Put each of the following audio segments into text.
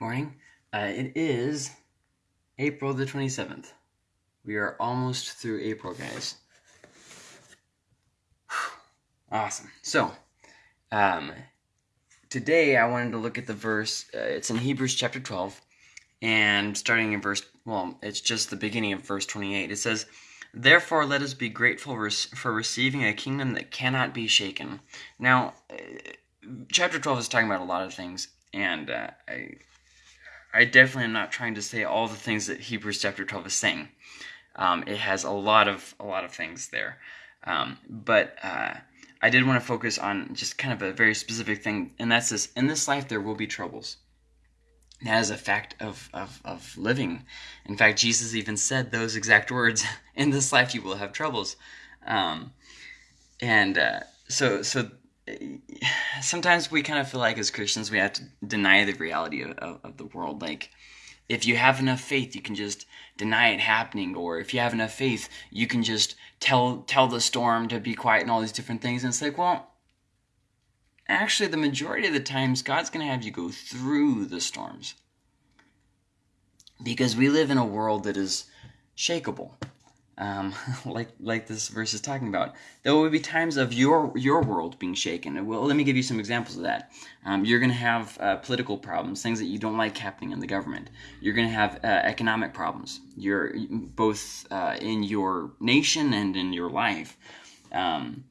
Morning. Uh, it is April the 27th. We are almost through April, guys. Awesome. So, um, today I wanted to look at the verse. Uh, it's in Hebrews chapter 12, and starting in verse, well, it's just the beginning of verse 28. It says, Therefore, let us be grateful for receiving a kingdom that cannot be shaken. Now, uh, chapter 12 is talking about a lot of things, and uh, I, I definitely am not trying to say all the things that Hebrews chapter 12 is saying. Um, it has a lot of a lot of things there, um, but uh, I did want to focus on just kind of a very specific thing, and that's this: in this life there will be troubles. That is a fact of, of, of living. In fact, Jesus even said those exact words: "In this life you will have troubles," um, and uh, so so sometimes we kind of feel like as Christians we have to deny the reality of, of, of, the world. Like, if you have enough faith, you can just deny it happening, or if you have enough faith, you can just tell tell the storm to be quiet and all these different things. And it's like, well, actually, the majority of the times, God's going to have you go through the storms because we live in a world that is shakable um, like like this verse is talking about. There will be times of your your world being shaken. Well, let me give you some examples of that. Um, you're going to have uh, political problems, things that you don't like happening in the government. You're going to have uh, economic problems. You're both uh, in your nation and in your life. Um,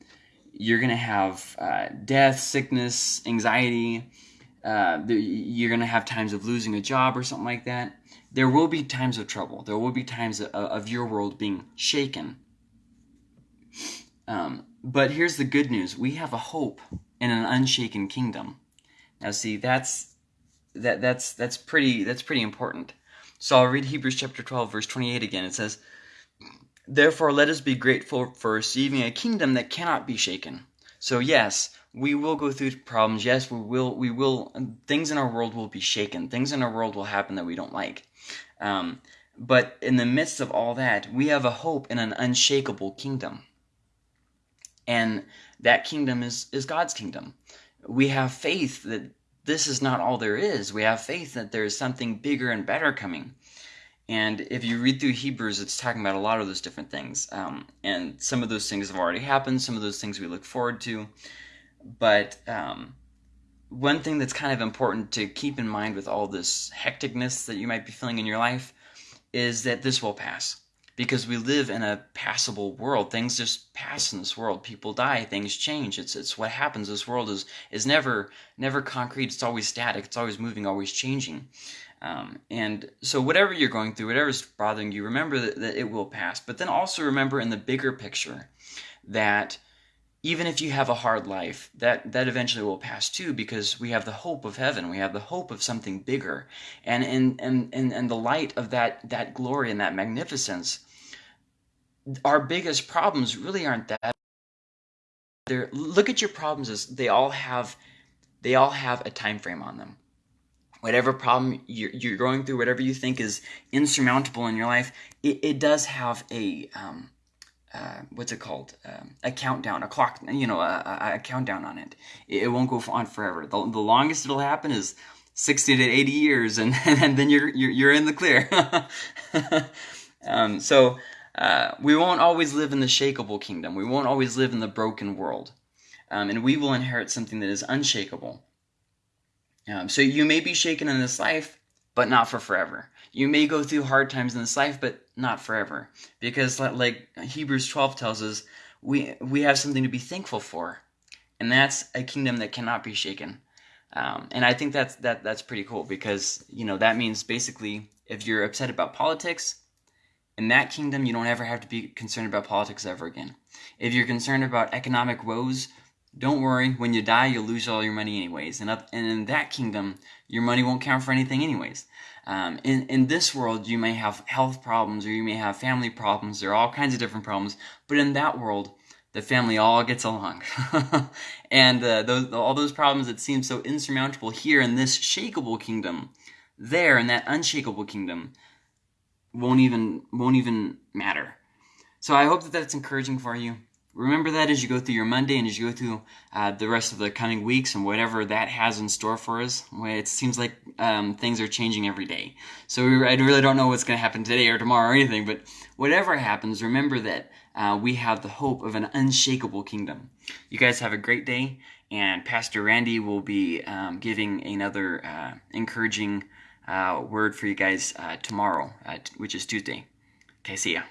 you're going to have uh, death, sickness, anxiety. Uh, you're going to have times of losing a job or something like that there will be times of trouble. There will be times of, of your world being shaken. Um, but here's the good news: we have a hope in an unshaken kingdom. Now, see, that's that that's that's pretty that's pretty important. So I'll read Hebrews chapter 12, verse 28 again. It says, Therefore, let us be grateful for receiving a kingdom that cannot be shaken. So, yes, we will go through problems. Yes, we will. We will. Things in our world will be shaken. Things in our world will happen that we don't like. Um, but in the midst of all that, we have a hope in an unshakable kingdom, and that kingdom is is God's kingdom. We have faith that this is not all there is. We have faith that there is something bigger and better coming. And if you read through Hebrews, it's talking about a lot of those different things. Um, and some of those things have already happened. Some of those things we look forward to. But um, one thing that's kind of important to keep in mind with all this hecticness that you might be feeling in your life is that this will pass. Because we live in a passable world. Things just pass in this world. People die, things change. It's it's what happens. This world is is never never concrete. It's always static. It's always moving, always changing. Um, and so whatever you're going through, whatever's bothering you, remember that, that it will pass. But then also remember in the bigger picture that even if you have a hard life, that, that eventually will pass too, because we have the hope of heaven. We have the hope of something bigger. And in, in, in, in the light of that, that glory and that magnificence, our biggest problems really aren't that. They're, look at your problems as they all have, they all have a time frame on them. Whatever problem you're, you're going through, whatever you think is insurmountable in your life, it, it does have a, um, uh, what's it called? Um, a countdown, a clock, you know, a, a countdown on it. it. It won't go on forever. The, the longest it'll happen is 60 to 80 years, and, and then you're, you're, you're in the clear. um, so uh, we won't always live in the shakable kingdom. We won't always live in the broken world. Um, and we will inherit something that is unshakable. Um, so you may be shaken in this life, but not for forever. You may go through hard times in this life, but not forever. Because like Hebrews 12 tells us, we we have something to be thankful for. And that's a kingdom that cannot be shaken. Um, and I think that's that that's pretty cool because you know that means basically if you're upset about politics, in that kingdom you don't ever have to be concerned about politics ever again. If you're concerned about economic woes, don't worry. When you die, you'll lose all your money anyways. And up and in that kingdom, your money won't count for anything anyways. Um, in, in this world, you may have health problems or you may have family problems. There are all kinds of different problems. But in that world, the family all gets along. and uh, those, all those problems that seem so insurmountable here in this shakable kingdom, there in that unshakable kingdom, won't even won't even matter. So I hope that that's encouraging for you. Remember that as you go through your Monday and as you go through uh, the rest of the coming weeks and whatever that has in store for us. It seems like um, things are changing every day. So we, I really don't know what's going to happen today or tomorrow or anything, but whatever happens, remember that uh, we have the hope of an unshakable kingdom. You guys have a great day, and Pastor Randy will be um, giving another uh, encouraging uh, word for you guys uh, tomorrow, uh, which is Tuesday. Okay, see ya.